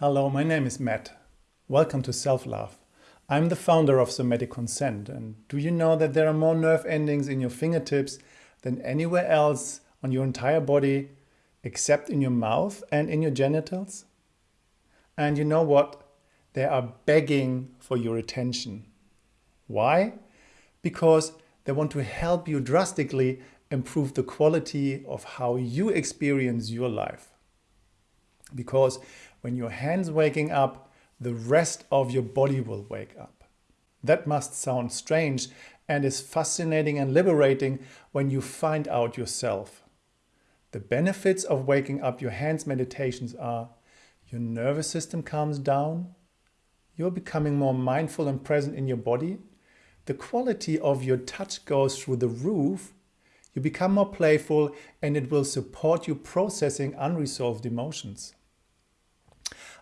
Hello, my name is Matt. Welcome to Self-Love. I'm the founder of Somatic Consent and do you know that there are more nerve endings in your fingertips than anywhere else on your entire body except in your mouth and in your genitals? And you know what? They are begging for your attention. Why? Because they want to help you drastically improve the quality of how you experience your life. Because when your hands waking up, the rest of your body will wake up. That must sound strange and is fascinating and liberating when you find out yourself. The benefits of waking up your hands meditations are your nervous system calms down, you're becoming more mindful and present in your body, the quality of your touch goes through the roof, you become more playful and it will support you processing unresolved emotions.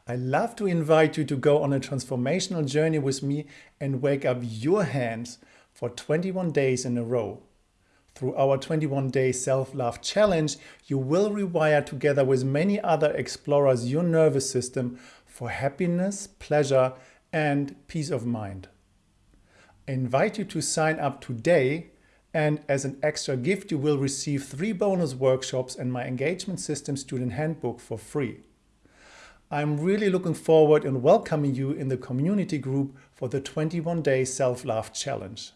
I love to invite you to go on a transformational journey with me and wake up your hands for 21 days in a row. Through our 21 day self-love challenge, you will rewire together with many other explorers your nervous system for happiness, pleasure and peace of mind. I invite you to sign up today and as an extra gift you will receive three bonus workshops and my engagement system student handbook for free. I'm really looking forward and welcoming you in the community group for the 21 day self-love challenge.